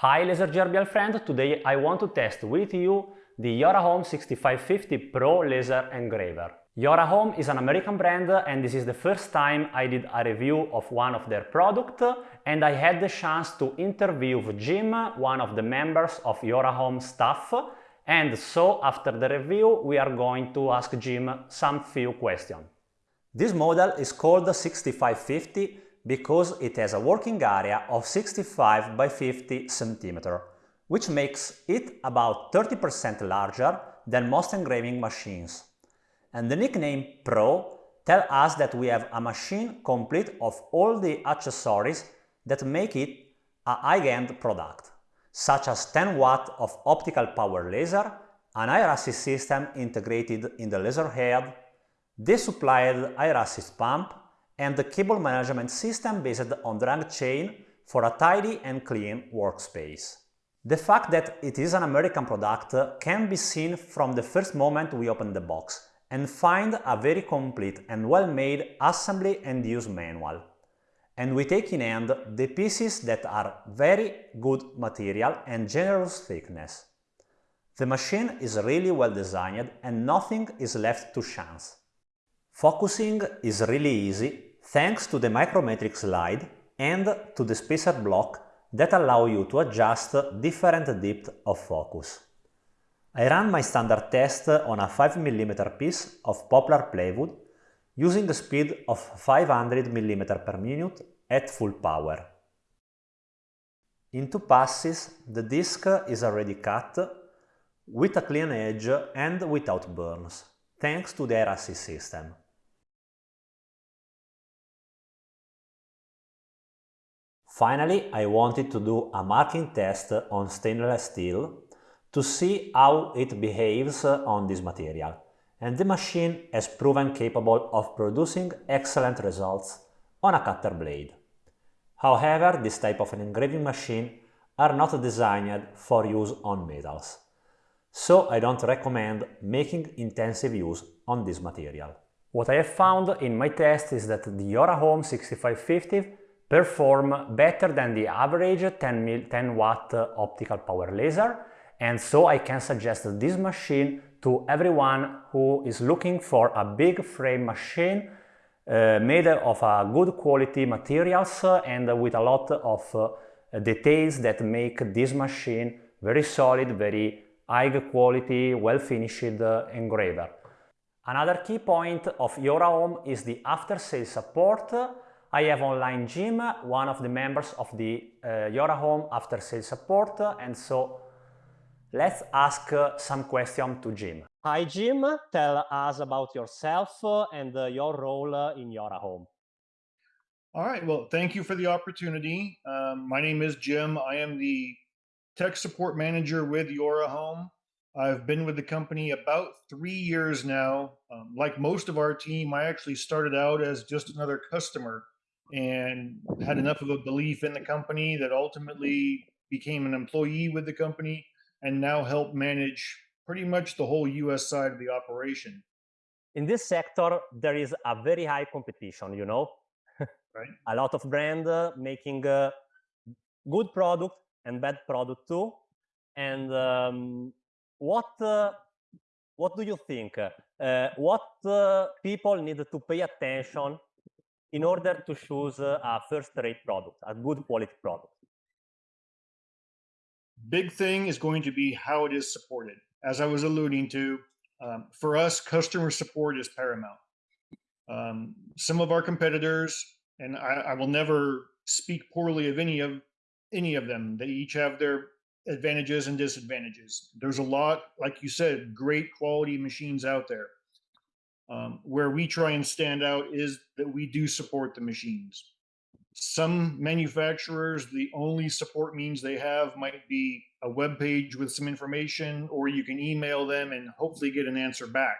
Hi Laser Gerbial friend, today I want to test with you the Yorahome 6550 Pro Laser Engraver. Yorahome is an American brand and this is the first time I did a review of one of their products and I had the chance to interview Jim, one of the members of Yorahome staff and so after the review we are going to ask Jim some few questions. This model is called 6550 because it has a working area of 65 by 50 cm, which makes it about 30% larger than most engraving machines. And the nickname Pro tells us that we have a machine complete of all the accessories that make it a high-end product such as 10 watt of optical power laser, an air system integrated in the laser head, the supplied air assist pump, and the cable management system based on the drag chain for a tidy and clean workspace. The fact that it is an American product can be seen from the first moment we open the box and find a very complete and well-made assembly and use manual and we take in hand the pieces that are very good material and generous thickness. The machine is really well designed and nothing is left to chance. Focusing is really easy thanks to the micrometric slide and to the spacer block that allow you to adjust different depth of focus. I ran my standard test on a 5mm piece of poplar plywood using a speed of 500 mm per minute at full power. In two passes, the disc is already cut with a clean edge and without burns, thanks to the air system. Finally, I wanted to do a marking test on stainless steel to see how it behaves on this material and the machine has proven capable of producing excellent results on a cutter blade. However, this type of an engraving machine are not designed for use on metals, so I don't recommend making intensive use on this material. What I have found in my test is that the Yorahome 6550 perform better than the average 10, 10 watt optical power laser and so I can suggest this machine to everyone who is looking for a big frame machine uh, made of a good quality materials and with a lot of uh, details that make this machine very solid, very high quality, well finished uh, engraver. Another key point of Yorahome is the after-sales support. I have online Jim, one of the members of the uh, Yorahome after-sales support, and so Let's ask uh, some question to Jim. Hi Jim, tell us about yourself uh, and uh, your role uh, in Yorahome. All right, well, thank you for the opportunity. Um, my name is Jim. I am the tech support manager with Yorahome. I've been with the company about three years now. Um, like most of our team, I actually started out as just another customer and had enough of a belief in the company that ultimately became an employee with the company and now help manage pretty much the whole US side of the operation. In this sector, there is a very high competition, you know? right. a lot of brand uh, making uh, good product and bad product too. And um, what uh, what do you think? Uh, what uh, people need to pay attention in order to choose a first-rate product, a good quality product? big thing is going to be how it is supported. As I was alluding to, um, for us, customer support is paramount. Um, some of our competitors, and I, I, will never speak poorly of any of any of them. They each have their advantages and disadvantages. There's a lot, like you said, great quality machines out there. Um, where we try and stand out is that we do support the machines. Some manufacturers, the only support means they have might be a web page with some information, or you can email them and hopefully get an answer back.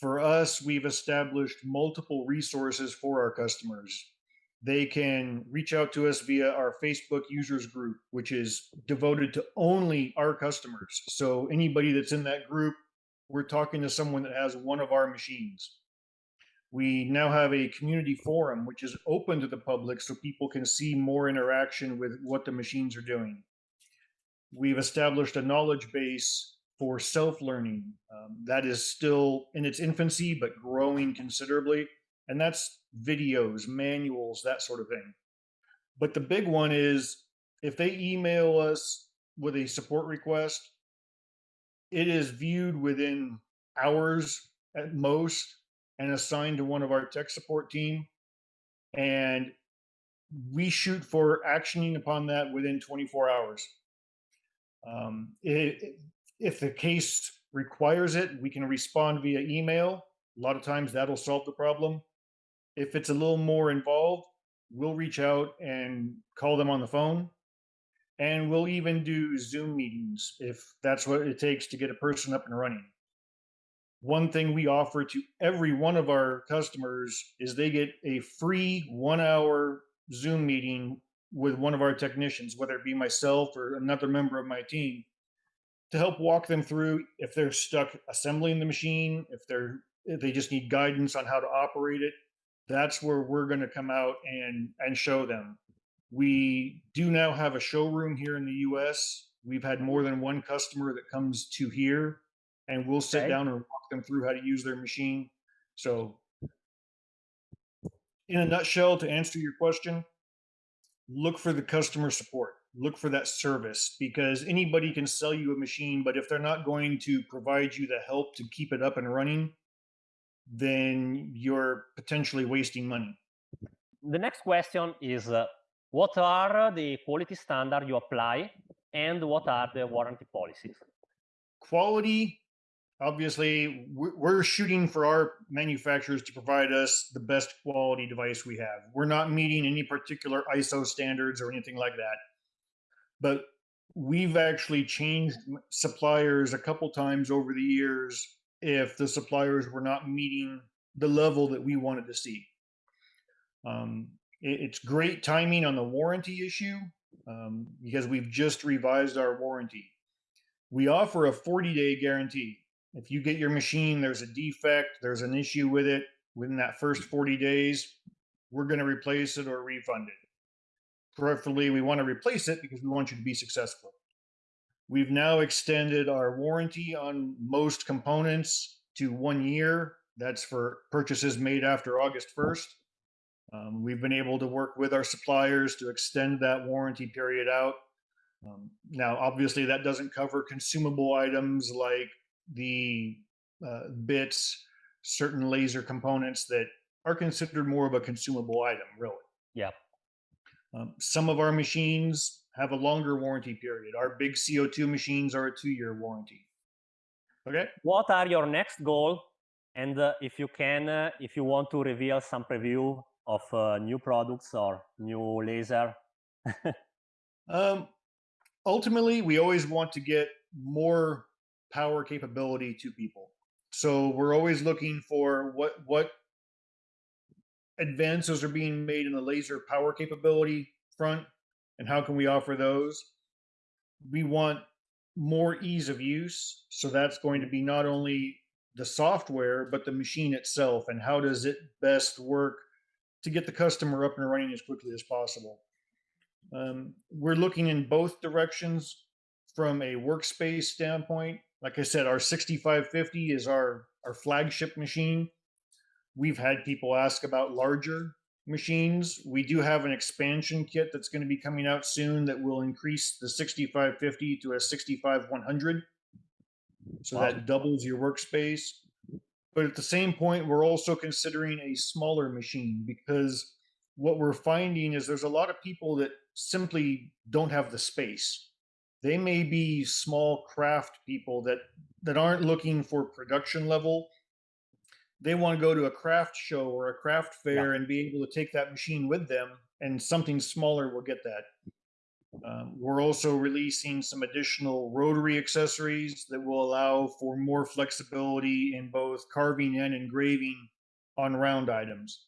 For us, we've established multiple resources for our customers. They can reach out to us via our Facebook users group, which is devoted to only our customers. So anybody that's in that group, we're talking to someone that has one of our machines. We now have a community forum, which is open to the public so people can see more interaction with what the machines are doing. we've established a knowledge base for self-learning. Um, that is still in its infancy, but growing considerably. And that's videos, manuals, that sort of thing. But the big one is if they email us with a support request, it is viewed within hours at most and assigned to one of our tech support team. And we shoot for actioning upon that within 24 hours. Um, it, if the case requires it, we can respond via email. A lot of times that'll solve the problem. If it's a little more involved, we'll reach out and call them on the phone. And we'll mm-hmm. even do Zoom meetings if that's what it takes to get a person up and running. One thing we offer to every one of our customers is they get a free one hour Zoom meeting with one of our technicians, whether it be myself or another member of my team, to help walk them through if they're stuck assembling the machine, if they're if they just need guidance on how to operate it. That's where we're going to come out and and show them. We do now have a showroom here in the US. We've had more than one customer that comes to here and we'll sit Okay. down and walk them through how to use their machine. So in a nutshell, to answer your question, look for the customer support. Look for that service because anybody can sell you a machine, but if they're not going to provide you the help to keep it up and running, then you're potentially wasting money. The next question is, uh, what are the quality standard you apply and what are the warranty policies? Quality, obviously, we're shooting for our manufacturers to provide us the best quality device we have. We're not meeting any particular ISO standards or anything like that. But we've actually changed suppliers a couple times over the years if the suppliers were not meeting the level that we wanted to see. Um, it's great timing on the warranty issue um, because we've just revised our warranty. We offer a 40 day guarantee. If you get your machine, there's a defect, there's an issue with it within that first 40 days, we're going to replace it or refund it. Preferably, we want to replace it because we want you to be successful. We've now extended our warranty on most components to one year. That's for purchases made after August 1st. Um, we've been able to work with our suppliers to extend that warranty period out. Um, now, obviously, that doesn't cover consumable items like the uh, bits, certain laser components that are considered more of a consumable item, really. Yeah. Um, some of our machines have a longer warranty period. Our big CO2 machines are a two-year warranty. Okay. What are your next goal? And uh, if you can, uh, if you want to reveal some preview of uh, new products or new laser. Um, ultimately, we always want to get more power capability to people. So we're always looking for what what advances are being made in the laser power capability front and how can we offer those. We want more ease of use. So that's going to be not only the software, but the machine itself and how does it best work to get the customer up and running as quickly as possible. Um, we're looking in both directions from a workspace standpoint. Like I said, our 6550 is our, our flagship machine. We've had people ask about larger machines. We do have an expansion kit that's going to be coming out soon that will increase the 6550 to a 65100. So that doubles your workspace. But at the same point, we're also considering a smaller machine because what we're finding is there's a lot of people that simply don't have the space. They may be small craft people that that aren't looking for production level. They want to go to a craft show or a craft fair and be able to take that machine with them, and something smaller will get that. Um, we're also releasing some additional rotary accessories that will allow for more flexibility in both carving and engraving on round items.